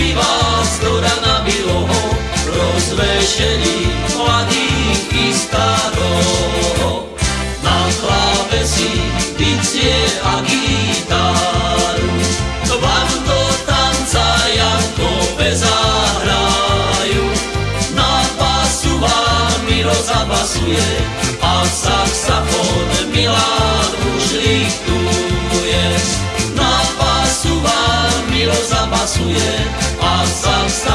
zpívá stora na bíloho, rozvešení. some, some.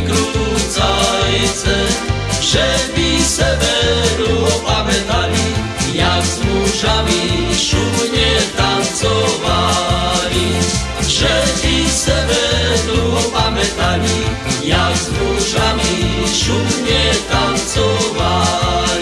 wykrucajce, żeby severu opamiętali, jak z mużami szumnie tancowali. Żeby severu opamiętali, jak z mużami szumnie tancowali.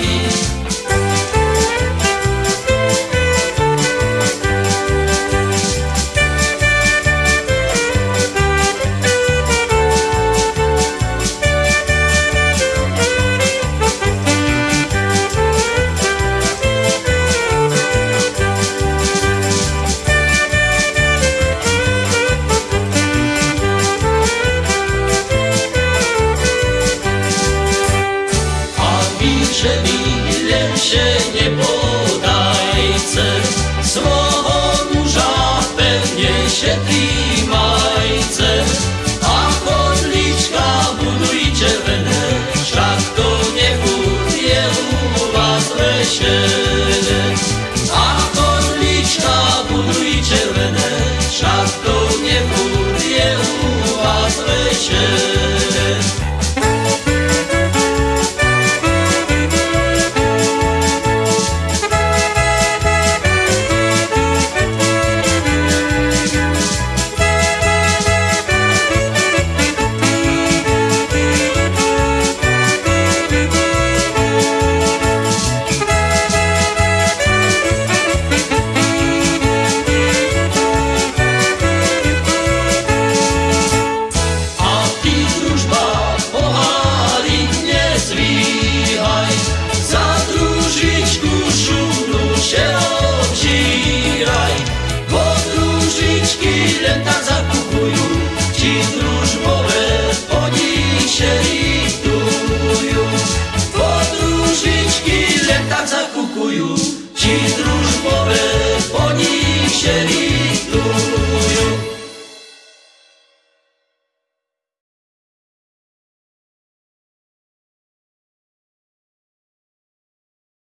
Krishna. Podróżniczki letak zakup